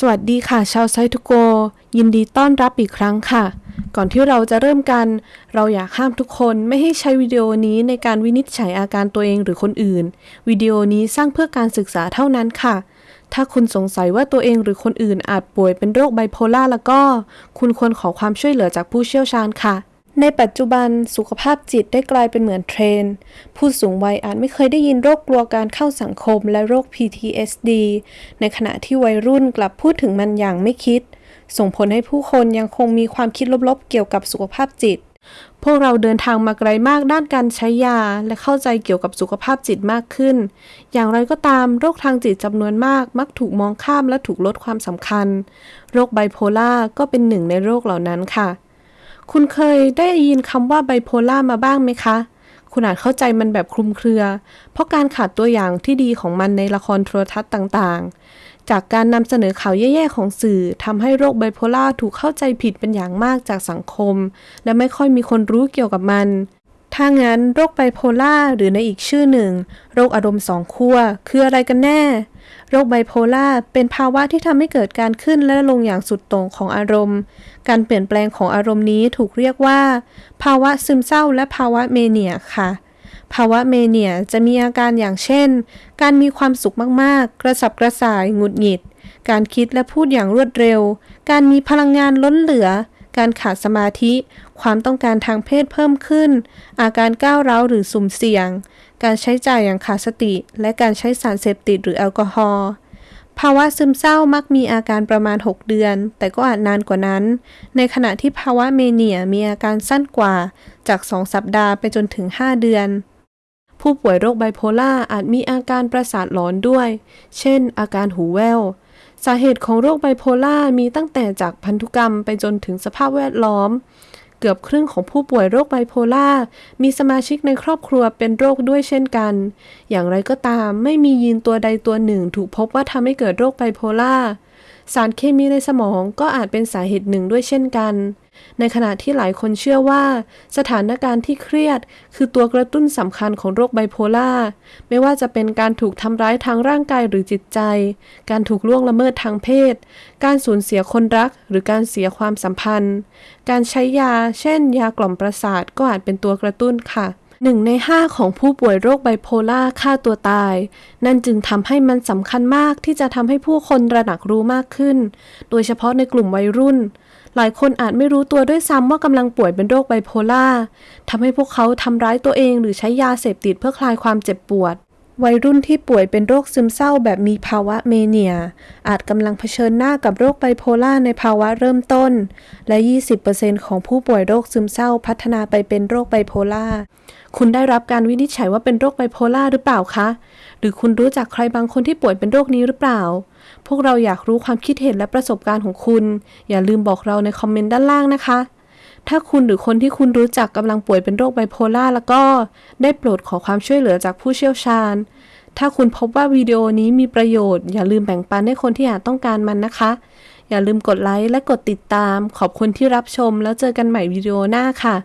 สวัสดีค่ะ ชาวไซทูโก ยินดีต้อนรับอีกครั้งค่ะ ก่อนที่เราจะเริ่มกัน เราอยากห้ามทุกคนไม่ให้ใช้วิดีโอนี้ในการวินิจฉัยอาการตัวเองหรือคนอื่น วิดีโอนี้สร้างเพื่อการศึกษาเท่านั้นค่ะ ถ้าคุณสงสัยว่าตัวเองหรือคนอื่นอาจป่วยเป็นโรคไบโพลาร์แล้วก็ คุณควรขอความช่วยเหลือจากผู้เชี่ยวชาญค่ะ ในปัจจุบันสุขภาพจิตได้กลายเป็นเหมือนเทรนด์ผู้สูงวัยอาจไม่เคยได้ยินโรคกลัวการเข้าสังคมและโรค PTSD ในขณะที่วัยรุ่นกลับพูดถึงมันอย่างไม่คิด ส่งผลให้ผู้คนยังคงมีความคิดลบๆ เกี่ยวกับสุขภาพจิต พวกเราเดินทางมาไกลมากด้านการใช้ยา และเข้าใจเกี่ยวกับสุขภาพจิตมากขึ้น อย่างไรก็ตามโรคทางจิตจำนวนมาก มักถูกมองข้ามและถูกลดความสำคัญ โรคไบโพล่าก็เป็นหนึ่งในโรคเหล่านั้นค่ะ คุณเคยได้ยินคำว่าไบโพล่ามาบ้างไหมคะ คุณอาจเข้าใจมันแบบคลุมเครือ เพราะการขาดตัวอย่างที่ดีของมันในละครโทรทัศน์ต่างๆ จากการนำเสนอข่าวแย่ๆของสื่อทำให้โรคไบโพล่าถูกเข้าใจผิดเป็นอย่างมากจากสังคม และไม่ค่อยมีคนรู้เกี่ยวกับมัน ถ้างั้นโรคไบโพล่าหรือในอีกชื่อหนึ่ง โรคอารมณ์สองขั้วคืออะไรกันแน่ โรคไบโพล่าเป็นภาวะที่ทำให้เกิดการขึ้นและลงอย่างสุดโต่งของอารมณ์ การเปลี่ยนแปลงของอารมณ์นี้ถูกเรียกว่า ภาวะซึมเศร้าและภาวะเมเนียค่ะ ภาวะเมเนียจะมีอาการอย่างเช่น การมีความสุขมากๆ กระสับกระส่าย หงุดหงิด การคิดและพูดอย่างรวดเร็ว การมีพลังงานล้นเหลือ การขาดสมาธิ ความต้องการทางเพศเพิ่มขึ้น อาการก้าวร้าวหรือสุ่มเสี่ยง การใช้จ่ายอย่างขาดสติ และการใช้สารเสพติดหรือแอลกอฮอล์ภาวะซึมเศร้ามักมีอาการประมาณ 6 เดือน แต่ก็อาจนานกว่านั้น ในขณะที่ภาวะเมเนียมีอาการสั้นกว่าจาก 2 สัปดาห์ไปจนถึง 5 เดือน ผู้ป่วยโรคไบโพล่าอาจมีอาการประสาทหลอนด้วย เช่น อาการหูแว่ว สาเหตุของโรคไบโพล่ามีตั้งแต่จากพันธุกรรมไปจนถึงสภาพแวดล้อม เกือบครึ่งของผู้ป่วยโรคไบโพล่ามีสมาชิกในครอบครัวเป็นโรคด้วยเช่นกัน อย่างไรก็ตามไม่มียีนตัวใดตัวหนึ่งถูกพบว่าทำให้เกิดโรคไบโพล่า สารเคมีในสมองก็อาจเป็นสาเหตุหนึ่งด้วยเช่นกัน ในขณะที่หลายคนเชื่อว่า สถานการณ์ที่เครียด คือตัวกระตุ้นสำคัญของโรคไบโพล่า ไม่ว่าจะเป็นการถูกทำร้ายทางร่างกายหรือจิตใจ การถูกล่วงละเมิดทางเพศ การสูญเสียคนรักหรือการเสียความสัมพันธ์ การใช้ยา เช่น ยากล่อมประสาทก็อาจเป็นตัวกระตุ้นค่ะ หนึ่งในห้าของผู้ป่วยโรคไบโพล่าฆ่าตัวตาย นั่นจึงทำให้มันสำคัญมากที่จะทำให้ผู้คนระหนักรู้มากขึ้น โดยเฉพาะในกลุ่มวัยรุ่น หลายคนอาจไม่รู้ตัวด้วยซ้ำว่ากำลังป่วยเป็นโรคไบโพล่าทำให้พวกเขาทำร้ายตัวเองหรือใช้ยาเสพติดเพื่อคลายความเจ็บปวด วัยรุ่นที่ป่วยเป็นโรคซึมเศร้าแบบมีภาวะเมเนีย อาจกำลังเผชิญหน้ากับโรคไบโพล่าในภาวะเริ่มต้น และ 20%ของผู้ป่วยโรคซึมเศร้าพัฒนาไปเป็นโรคไบโพล่า คุณได้รับการวินิจฉัยว่าเป็นโรคไบโพล่าหรือเปล่าคะ หรือคุณรู้จักใครบางคนที่ป่วยเป็นโรคนี้หรือเปล่า พวกเราอยากรู้ความคิดเห็นและประสบการณ์ของคุณ อย่าลืมบอกเราในคอมเมนต์ด้านล่างนะคะ ถ้าคุณหรือคนที่คุณรู้จักกำลังป่วยเป็นโรคไบโพล่าแล้วก็ได้โปรดขอความช่วยเหลือจากผู้เชี่ยวชาญ ถ้าคุณพบว่าวิดีโอนี้มีประโยชน์ อย่าลืมแบ่งปันให้คนที่อาจต้องการมันนะคะ อย่าลืมกดไลค์และกดติดตาม ขอบคุณที่รับชมแล้วเจอกันใหม่วิดีโอหน้าค่ะ